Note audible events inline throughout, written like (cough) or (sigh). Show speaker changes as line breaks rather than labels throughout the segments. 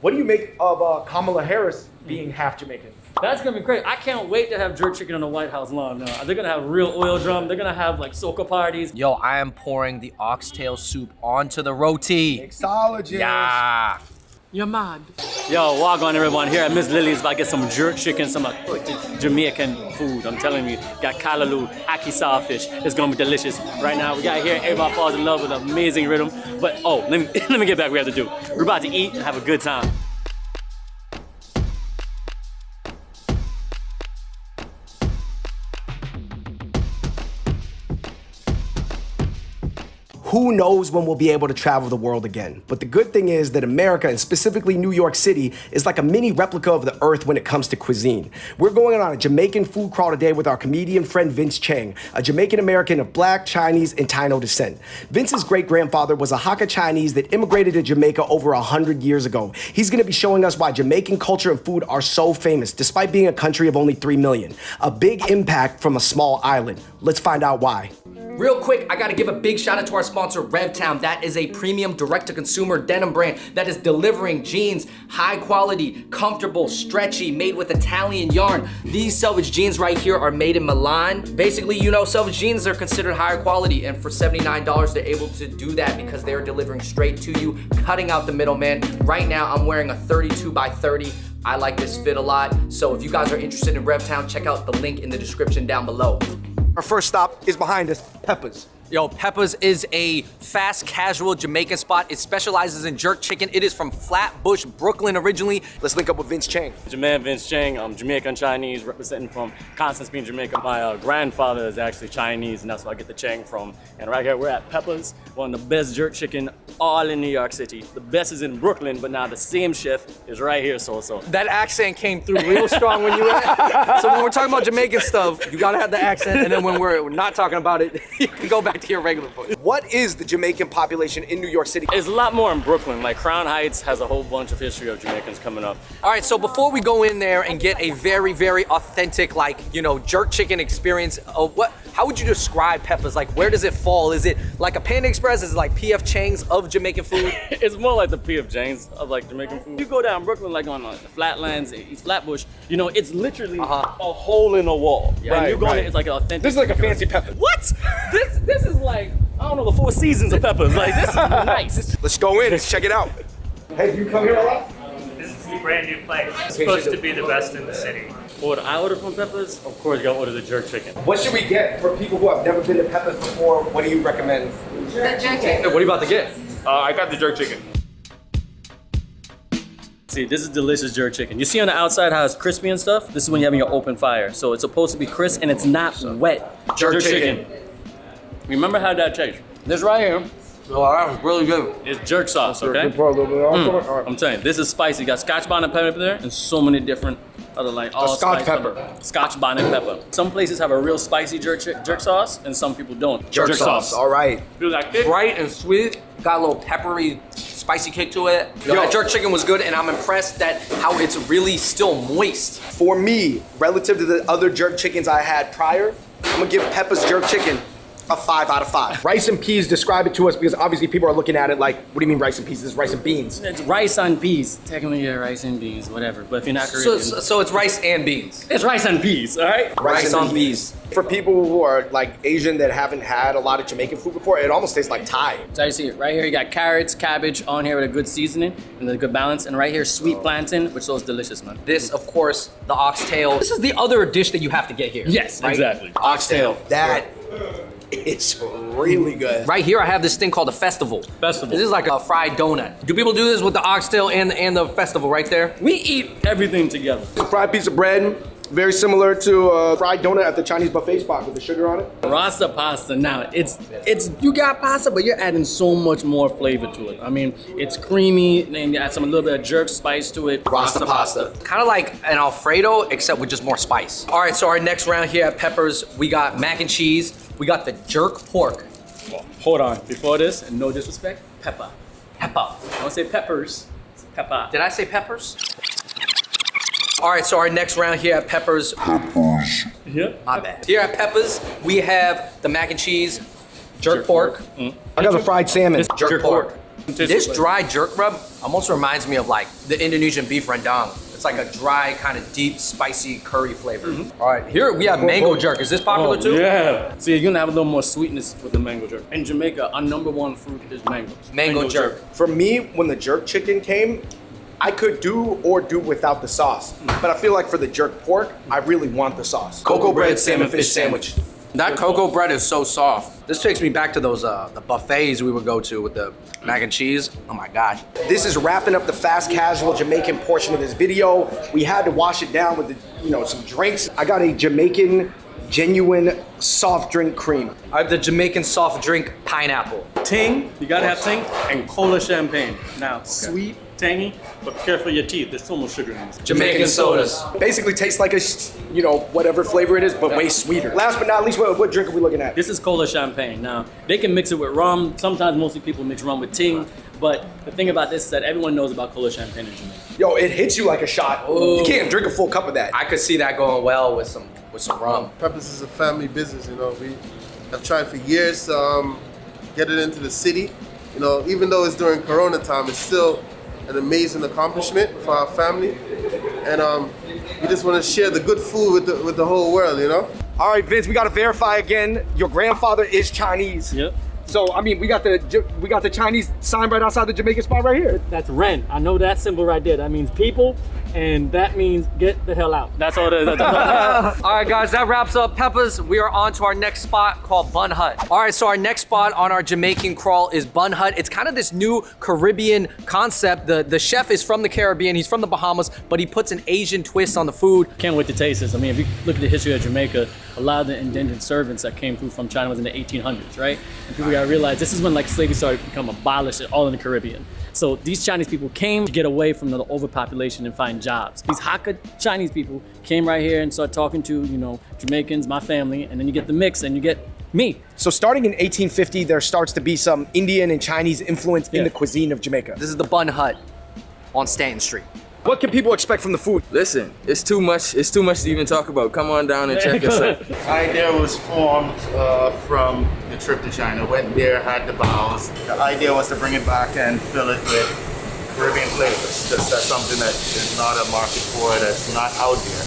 What do you make of uh, Kamala Harris being half Jamaican?
That's gonna be great. I can't wait to have jerk chicken on the White House lawn. Now. They're gonna have real oil drum. They're gonna have like soca parties.
Yo, I am pouring the oxtail soup onto the roti.
Mixologist.
Yeah.
You're mad. Yo, walk on everyone here at Miss Lily's about to get some jerk chicken, some authentic Jamaican food. I'm telling you, got callaloo, ackee saltfish. It's gonna be delicious. Right now, we got here, everybody falls in love with amazing rhythm. But oh, let me, (laughs) let me get back we have to do. We're about to eat and have a good time.
Who knows when we'll be able to travel the world again? But the good thing is that America, and specifically New York City, is like a mini replica of the earth when it comes to cuisine. We're going on a Jamaican food crawl today with our comedian friend Vince Chang, a Jamaican American of black, Chinese, and Taino descent. Vince's great grandfather was a Hakka Chinese that immigrated to Jamaica over 100 years ago. He's gonna be showing us why Jamaican culture and food are so famous, despite being a country of only 3 million. A big impact from a small island. Let's find out why.
Real quick, I gotta give a big shout out to our sponsor, RevTown. That is a premium direct-to-consumer denim brand that is delivering jeans, high quality, comfortable, stretchy, made with Italian yarn. These selvage jeans right here are made in Milan. Basically, you know, selvage jeans are considered higher quality, and for $79, they're able to do that because they're delivering straight to you, cutting out the middleman. Right now, I'm wearing a 32 by 30. I like this fit a lot. So if you guys are interested in RevTown, check out the link in the description down below.
Our first stop is behind us, Peppa's.
Yo, Peppa's is a fast casual Jamaican spot. It specializes in jerk chicken. It is from Flatbush, Brooklyn originally.
Let's link up with Vince Chang.
Jermaine Vince Chang, I'm Jamaican Chinese, representing from Constant Spring, Jamaica. My uh, grandfather is actually Chinese, and that's where I get the Chang from. And right here, we're at Peppa's, one of the best jerk chicken all in New York City. The best is in Brooklyn, but now the same chef is right here, so so.
That accent came through real strong when you were (laughs) So when we're talking about Jamaican stuff, you gotta have the accent, and then when we're not talking about it, (laughs) you can go back to your regular voice.
What is the Jamaican population in New York City?
It's a lot more in Brooklyn. Like Crown Heights has a whole bunch of history of Jamaicans coming up.
All right, so before we go in there and get a very, very authentic, like, you know, jerk chicken experience, uh, what, how would you describe Peppa's? Like, where does it fall? Is it like a Panda Express? Is it like PF Chang's of Jamaican food? (laughs)
it's more like the P.F. Chang's of like Jamaican food. You go down Brooklyn, like on uh, the Flatlands, East Flatbush, you know, it's literally
Uh-huh.
a hole in a wall. Yeah, and you go in,
right.
it's like an authentic.
This is like a fancy
restaurant.
Peppa.
What? This this is like I don't know the four seasons of peppers. Like this is (laughs) nice.
Let's go in, let's check it out. Hey, do you come here a lot?
This is a brand new place. It's supposed to be the best in the city.
What I order from Peppers, of course, you gotta order the jerk chicken.
What should we get for people who have never been to Peppers before? What do you recommend?
Hey, what are you about to get?
Uh, I got the jerk chicken.
See, this is delicious jerk chicken. You see on the outside how it's crispy and stuff? This is when you're having your open fire. So it's supposed to be crisp and it's not wet.
Jerk chicken.
Remember how that tastes. This right here
Oh, that was really good.
It's jerk sauce, okay? Mm. I'm telling you, this is spicy. You got scotch bonnet pepper there and so many different other like all
Scotch
spice
pepper.
Scotch bonnet pepper. Some places have a real spicy jerk jerk sauce and some people don't.
Jerk, sauce. All right.
You like it?
Bright and sweet, got a little peppery, spicy kick to it. Yo, that jerk chicken was good, and I'm impressed that how it's really still moist.
For me, relative to the other jerk chickens I had prior, I'm gonna give Peppa's jerk chicken a five out of five. Rice and peas, describe it to us because obviously people are looking at it like, what do you mean rice and peas? This is rice and beans.
It's rice and peas. Technically, yeah, rice and beans, whatever. But if you're not
So, so, so it's rice and beans.
it's rice and peas, all right?
Rice on peas.
For people who are like Asian that haven't had a lot of Jamaican food before, it almost tastes like Thai.
So you see it right here. You got carrots, cabbage on here with a good seasoning and a good balance, and right here sweet oh. plantain, which is delicious, man.
This, of course, the oxtail. This is the other dish that you have to get here.
Yes,
right?
exactly.
Oxtail.
That is really good.
Right here, I have this thing called a festival.
Festival.
This is like a fried donut. Do people do this with the oxtail and and the festival right there?
We eat everything together.
A Fried piece of bread, very similar to a fried donut at the Chinese buffet spot with the sugar on it.
Rasta pasta now, it's it's you got pasta, but you're adding so much more flavor to it. I mean, it's creamy, and then you add some a little bit of jerk spice to it.
Rasta pasta.
Kind of like an Alfredo, except with just more spice. All right, so our next round here at Peppers, we got mac and cheese. We got the jerk pork.
Hold on, before this, and no disrespect, pepper.
Pepper.
Don't say peppers, it's pepper.
Did I say peppers? All right, so our next round here at Peppers,
Yeah.
my bad. Here at Peppers, we have the mac and cheese, jerk, pork, mm.
I got the fried salmon.
jerk, pork. This dry jerk rub almost reminds me of like the Indonesian beef rendang. It's like a dry, kind of deep, spicy curry flavor. Mm-hmm. All right, here we have mango jerk. Is this popular
Oh,
too?
yeah. See, you're gonna have a little more sweetness with the mango jerk. In Jamaica, our number one fruit is mango.
Mango jerk.
For me, when the jerk chicken came, I could do or do without the sauce. Mm. But I feel like for the jerk pork, I really want the sauce.
Cocoa bread salmon fish sandwich. That cocoa bread is so soft. This takes me back to those uh, the buffets we would go to with the mac and cheese. Oh my gosh.
This is wrapping up the fast casual Jamaican portion of this video. We had to wash it down with the, you know, some drinks. I got a Jamaican genuine soft drink cream.
I have the Jamaican soft drink pineapple.
Ting, you gotta have ting, and cola champagne. Now, sweet, tangy, but careful your teeth. There's so much sugar in this.
Jamaican sodas.
Basically tastes like a, you know, whatever flavor it is, but way sweeter. Last but not least, what, what drink are we looking at?
This is cola champagne. Now, they can mix it with rum. Sometimes mostly people mix rum with ting. But the thing about this is that everyone knows about cola champagne in Jamaica.
Yo, it hits you like a shot. You can't drink a full cup of that.
I could see that going well with some with some rum.
Peppers is a family business, you know. We have tried for years to um, get it into the city. You know, even though it's during Corona time, it's still an amazing accomplishment for our family. And um, we just want to share the good food with the, with the whole world, you know.
All right, Vince, we got to verify again. Your grandfather is Chinese.
Yep.
So, I mean, we got the we got the Chinese sign right outside the Jamaican spot right here.
That's Ren. I know that symbol right there. That means people, and that means get the hell out. That's all it is. That's all. (laughs)
All right, guys, that wraps up Peppers. We are on to our next spot called Bun Hut. All right, so our next spot on our Jamaican crawl is Bun Hut. It's kind of this new Caribbean concept. The the chef is from the Caribbean. He's from the Bahamas, but he puts an Asian twist on the food.
Can't wait to taste this. I mean, if you look at the history of Jamaica, a lot of the indentured servants that came through from China was in the 1800s, right? And people gotta realize this is when like slavery started to become abolished all in the Caribbean. So these Chinese people came to get away from the overpopulation and find jobs. These Hakka Chinese people came right here and started talking to, you know, Jamaicans, my family, and then you get the mix and you get me.
So, starting in 1850, there starts to be some Indian and Chinese influence in the cuisine of Jamaica.
This is the Bun Hut on Stanton Street.
What can people expect from the food?
Listen, it's too much. It's too much to even talk about. Come on down and check (laughs) us out.
The idea was formed uh, from the trip to China. Went there, had the bowls. The idea was to bring it back and fill it with Caribbean flavors. Just that's something that is not a market for, that's not out there.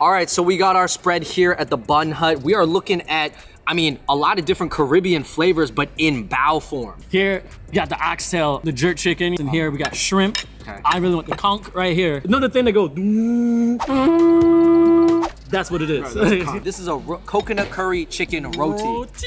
All right, so we got our spread here at the Bun Hut. We are looking at, I mean, a lot of different Caribbean flavors, but in bao form.
Here, we got the oxtail, the jerk chicken, and here we got shrimp.
Okay.
I really want the conch right here. Another thing that goes. That's what it is. (laughs)
This is a coconut curry chicken roti.
Roti.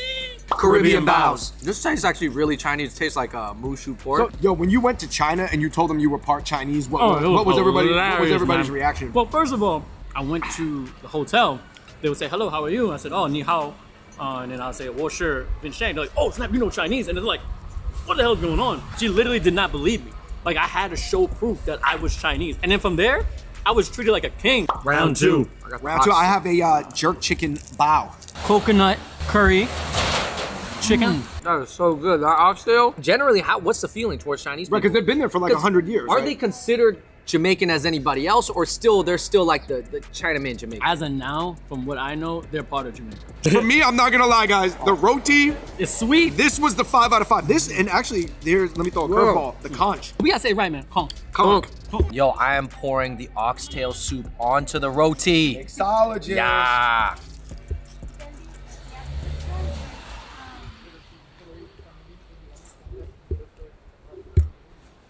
Caribbean baos. This tastes actually really Chinese. It tastes like a uh, mushu pork.
So, yo, when you went to China and you told them you were part Chinese, what,
Oh,
what,
it
what was everybody? What was everybody's
man.
reaction?
Well, first of all, I went to the hotel. They would say, "Hello, how are you?" I said, "Oh, ni hao," uh, and then I'll say, "Well, sure, Vin Shang." They're like, "Oh, snap, you know Chinese?" And they're like, "What the hell's going on?" She literally did not believe me. Like I had to show proof that I was Chinese, and then from there, I was treated like a king. Round two,
Round two, I have a uh, jerk chicken bao.
coconut curry chicken.
That is so good. That oxtail. Generally, how? What's the feeling towards Chinese people?
Right, because they've been there for like 100 years.
Are
right?
they considered Jamaican as anybody else, or still they're still like the, the Chinaman Jamaican?
As of now, from what I know, they're part of Jamaica. (laughs)
For me, I'm not gonna lie, guys. The roti,
It's sweet.
this was the five out of five. This, and actually, there's, let me throw a curveball. The conch.
We gotta say it right, man. Conch.
Conch.
Yo, I am pouring the oxtail soup onto the roti.
Mixologist.
Yeah.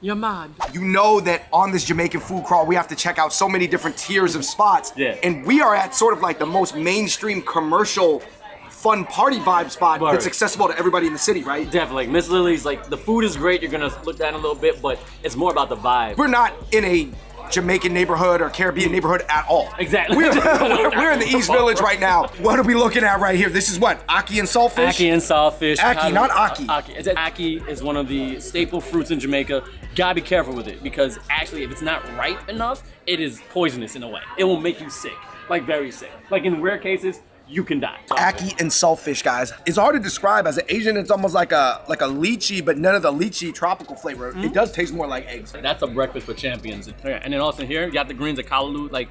You're mad.
You know that on this Jamaican food crawl, we have to check out so many different tiers of spots.
Yeah.
And we are at sort of like the most mainstream commercial fun party vibe spot
Word.
that's accessible to everybody in the city, right?
Definitely. Miss Lily's like the food is great. You're gonna look down a little bit, but it's more about the vibe.
We're not in a Jamaican neighborhood or Caribbean mm. neighborhood at all.
Exactly.
We're, (laughs) we're, in the East Village right now. What are we looking at right here? This is what? Aki and saltfish?
Aki and saltfish.
Aki, not aki.
Aki. It's- Aki is one of the staple fruits in Jamaica. Gotta be careful with it because actually, if it's not ripe enough, it is poisonous in a way. It will make you sick, like very sick. Like in rare cases, you can die.
Aki and saltfish, guys. It's hard to describe. As an Asian, it's almost like a like a lychee, but none of the lychee tropical flavor.
Hmm?
It does taste more like eggs.
That's a breakfast for champions. And then also here, you got the greens of callaloo. Like,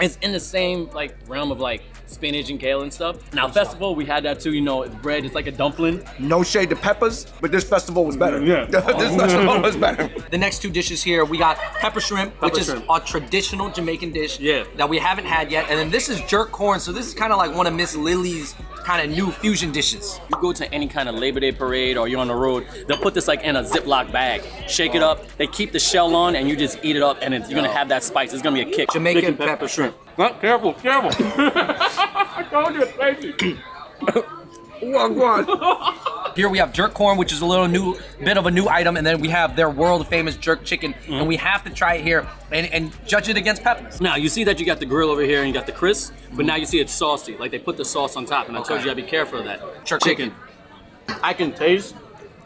It's in the same like realm of like spinach and kale and stuff. Now festival, we had that too. You know, it's bread. It's like a dumpling.
No shade to peppers, but this festival was better.
Yeah. (laughs)
this (laughs) festival was better.
The next two dishes here, we got pepper shrimp, which
Pepper
is
shrimp.
a traditional Jamaican dish
Yeah.
that we haven't had yet. And then this is jerk corn. So this is kind of like one of Miss Lily's kind of new fusion dishes.
You go to any kind of Labor Day parade or you're on the road, they'll put this like in a Ziploc bag, shake it up, they keep the shell on, and you just eat it up, and it's, you're gonna have that spice. It's gonna be a kick.
Jamaican
Chicken,
pepper shrimp.
Oh, careful, careful. (laughs) I told you it's (laughs) (laughs)
Here we have jerk corn, which is a little new bit of a new item, and then we have their world famous jerk chicken, and we have to try it here and, and judge it against peppers.
Now you see that you got the grill over here and you got the crisp, but now you see it's saucy. Like they put the sauce on top, and I told you gotta be careful of that.
Jerk chicken.
I can taste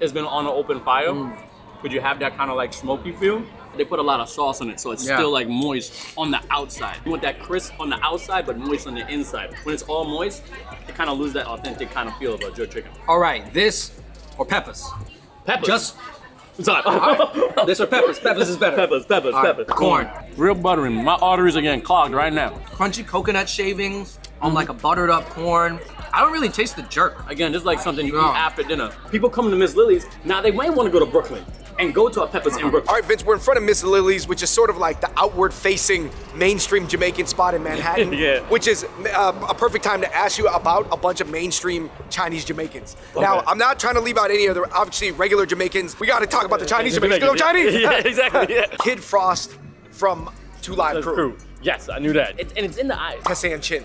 it's been on an open fire, mm. but you have that kind of like smoky feel. They put a lot of sauce on it, so it's
Yeah.
still like moist on the outside. You want that crisp on the outside, but moist on the inside. When it's all moist, it kind of lose that authentic kind of feel of a jerk chicken.
All right, this or peppers?
Peppers.
Just
Sorry. (laughs)
this or peppers? Peppers is better.
peppers, peppers,
All right,
peppers.
corn.
Real buttery. My arteries are getting clogged right now.
Crunchy coconut shavings on like a buttered up corn. I don't really taste the jerk.
Again, this is like something you
No.
eat after dinner. People coming to Miss Lily's, now they might want to go to Brooklyn and go to a Peppers in Brooklyn.
All right, Vince, we're in front of Miss Lily's, which is sort of like the outward-facing mainstream Jamaican spot in Manhattan. (laughs)
Yeah.
Which is uh, a perfect time to ask you about a bunch of mainstream Chinese Jamaicans. Now, I'm not trying to leave out any other, obviously, regular Jamaicans. We got to talk about the Chinese Jamaicans. You know Chinese? (laughs)
Yeah, exactly. (laughs) Yeah.
Kid Frost from Two Live
That's
Crew.
Yes, I knew that. It, and it's in the eyes.
Tessanne Chin.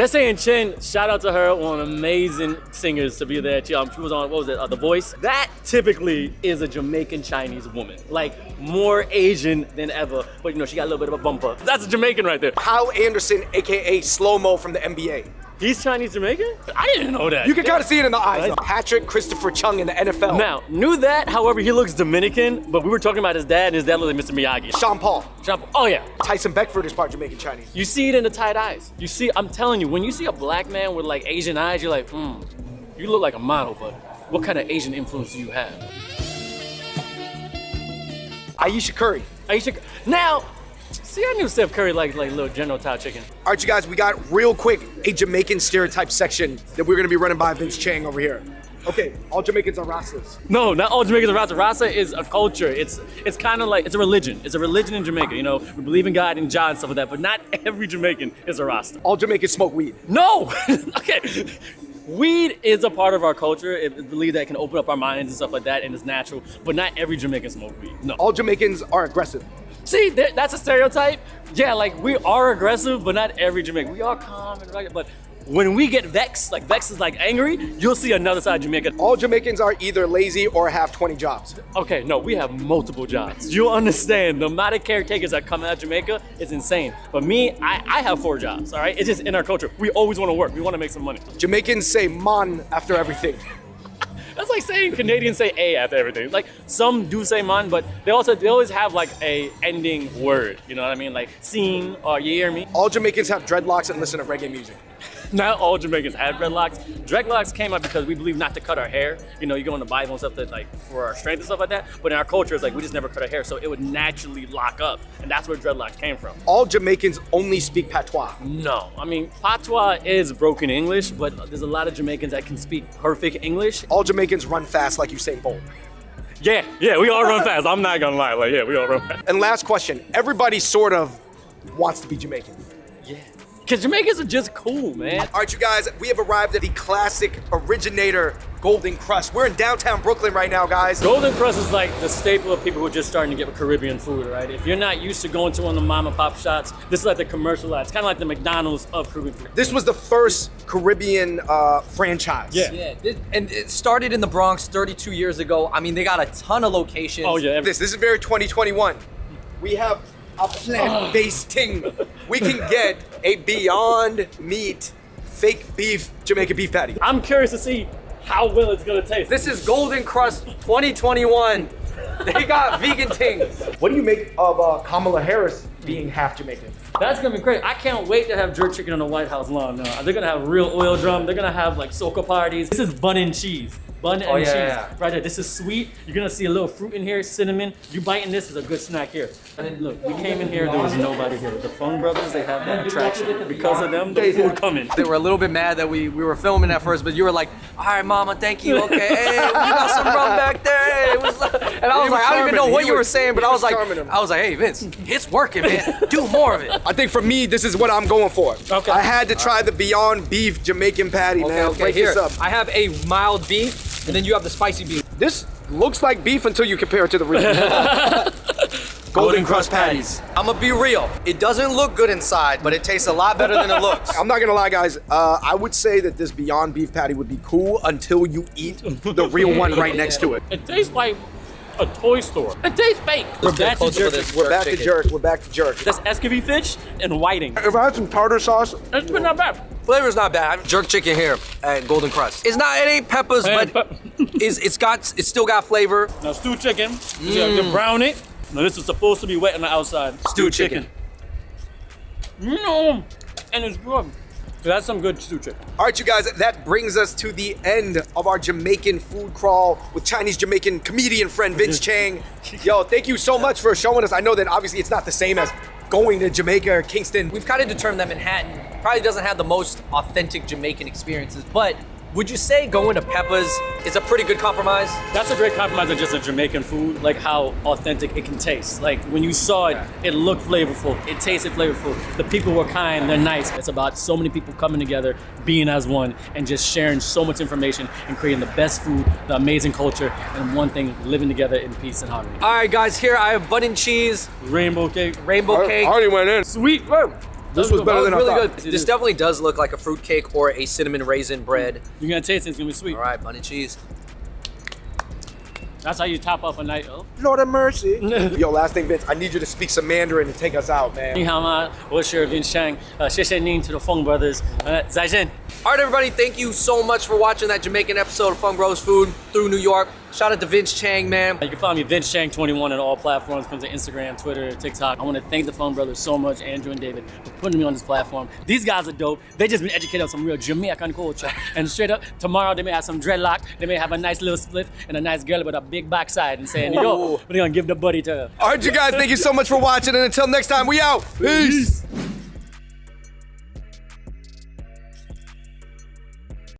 Tessanne Chin, shout out to her, one amazing singers to be there. She, um, she was on, what was it, uh, The Voice. That typically is a Jamaican Chinese woman. Like, more Asian than ever. But, you know, she got a little bit of a bumper. That's a Jamaican right there.
Kyle Anderson, aka Slow Mo from the NBA.
He's Chinese Jamaican? I didn't know that.
You can kind of see it in the eyes.
Nice.
Patrick Christopher Chung in the NFL.
Now, knew that, however, he looks Dominican, but we were talking about his dad, and his dad looked like Mr. Miyagi.
Sean Paul.
Sean- Paul. Oh, yeah.
Tyson Beckford is part Jamaican Chinese.
You see it in the tight eyes. You see, I'm telling you, when you see a black man with like Asian eyes, you're like, hmm, you look like a model, but what kind of Asian influence do you have?
Ayesha Curry.
Ayesha, now, see, I knew Steph Curry liked like little General Tao chicken.
All right, you guys, we got real quick a Jamaican stereotype section that we're gonna be running by Vince Chang over here. Okay, all Jamaicans are Rastas.
No, not all Jamaicans are Rasta. Rasta is a culture. It's it's kind of like it's a religion. It's a religion in Jamaica. You know, we believe in God and John and stuff like that. But not (laughs) every Jamaican is a Rasta.
All Jamaicans smoke weed.
No. (laughs) okay. Weed is a part of our culture. It it believe that it can open up our minds and stuff like that, and it's natural. But not every Jamaican smoke weed. No.
All Jamaicans are aggressive.
See, that's a stereotype. Yeah, like we are aggressive, but not every Jamaican. We are calm and rugged. But when we get vexed, like vexed is like angry, you'll see another side of Jamaica.
All Jamaicans are either lazy or have 20 jobs.
Okay, no, we have multiple jobs. You'll understand the amount of caretakers that come out of Jamaica is insane. But me, I, I have four jobs, all right? It's just in our culture. We always want to work. We want to make some money.
Jamaicans say man after everything.
That's like saying Canadians say A after everything. Like some do say man, but they also they always have like a ending word. You know what I mean? Like scene or you hear me?
All Jamaicans have dreadlocks and listen to reggae music. (laughs)
Not all Jamaicans have dreadlocks. Dreadlocks came up because we believe not to cut our hair. You know, you go in the Bible and stuff that like for our strength and stuff like that. But in our culture, it's like we just never cut our hair, so it would naturally lock up, and that's where dreadlocks came from.
All Jamaicans only speak patois.
No, I mean patois is broken English, but there's a lot of Jamaicans that can speak perfect English.
All Jamaicans run fast like Usain Bolt.
Yeah, yeah, we all run fast. I'm not gonna lie, like yeah, we all run fast.
And last question, everybody sort of wants to be Jamaican.
Yeah, cause Jamaicans are just cool, man.
All right, you guys, we have arrived at the classic originator Golden Crust. We're in downtown Brooklyn right now, guys.
Golden Crust is like the staple of people who are just starting to get Caribbean food, right? If you're not used to going to one of the mom and pop shops, this is like the commercialized. It's kind of like the McDonald's of Caribbean food.
This was the first Caribbean uh, franchise.
Yeah.
Yeah, this, and it started in the Bronx 32 years ago. I mean, they got a ton of locations.
Oh yeah,
This, this is very 2021. We have a plant-based thing. We can get a Beyond Meat fake beef Jamaican beef patty.
I'm curious to see how well it's gonna taste.
This is Golden Crust 2021. They got vegan things.
What do you make of uh, Kamala Harris being half Jamaican?
That's gonna be great. I can't wait to have jerk chicken on the White House lawn. Now. They're gonna have real oil drum. They're gonna have like soca parties. This is bun and cheese. Bun oh, and
Oh, yeah,
cheese.
yeah.
Right there. This is sweet. You're gonna see a little fruit in here, cinnamon. You biting this is a good snack here. And look, we came in here, there was nobody here. The Fung Brothers, they have that attraction. Because of them, the food coming.
They were a little bit mad that we, we were filming at first, but you were like, all right, mama, thank you. Okay, hey, you got some rum back there. It was, and I was,
was
like, I don't even know what
He
you were saying, but
he
I was
was
like,
him.
I was like, hey, Vince, it's working, man. Do more of it.
I think for me, this is what I'm going for.
Okay.
I had to try the Beyond Beef Jamaican patty, man. Break this up.
I have a mild beef, and then you have the spicy beef.
This looks like beef until you compare it to the real. (laughs) Golden crust patties.
I'm gonna be real. It doesn't look good inside, but it tastes a lot better than it looks.
I'm not gonna lie, guys. Uh, I would say that this Beyond Beef patty would be cool until you eat the real one right next to it.
It tastes like a toy store. It tastes fake. We're back to jerk.
this.
We're back to jerk. We're back to jerk.
That's Escovitch fish and whiting.
If I had some tartar sauce,
It's been not bad.
Flavor's not bad. Jerk chicken here at Golden Crust. It's not. It ain't peppers,
And
but (laughs) it's, it's got. It's still got flavor.
Now stew chicken, you, you mmm. brown it. Now this is supposed to be wet on the outside.
Stew chicken.
No, mmm. and it's good. That's some good stew chicken.
All right, you guys, that brings us to the end of our Jamaican food crawl with Chinese Jamaican comedian friend Vince (laughs) Chang. Yo, thank you so much for showing us. I know that obviously it's not the same as going to Jamaica or Kingston.
We've kind of determined that Manhattan probably doesn't have the most authentic Jamaican experiences, but would you say going to Peppa's is a pretty good compromise?
That's a great compromise of just a Jamaican food, like how authentic it can taste. Like when you saw it, it looked flavorful, it tasted flavorful. The people were kind, they're nice. It's about so many people coming together, being as one, and just sharing so much information and creating the best food, the amazing culture, and one thing, living together in peace and harmony.
All right, guys, here I have bun and cheese,
Rainbow cake,
rainbow cake.
already went in.
sweet. Whoa.
This was better than
really
thought.
good. This definitely does look like a fruitcake or a cinnamon raisin bread.
You're gonna taste it. It's gonna be sweet.
All right, bun and cheese.
That's how you top up a night. Oh.
Lord of mercy. (laughs) Yo, last thing, Vince. I need you to speak some Mandarin to take us out, man.
Ni hao ma, uh, ning to the Feng brothers. Uh, Zai
All right, everybody. Thank you so much for watching that Jamaican episode of Fung Bros Food through New York. Shout out to Vince Chang, man.
You can find me Vince Chang 21 on all platforms. Comes to Instagram, Twitter, TikTok. I want to thank the Fung Brothers so much, Andrew and David, for putting me on this platform. These guys are dope. They just been educated on some real Jamaican culture. And straight up, tomorrow they may have some dreadlock. They may have a nice little split and a nice girl with a big backside and saying, yo, we're gonna give the buddy to her.
All right, you guys, thank you so much for watching, and until next time, we out. Peace.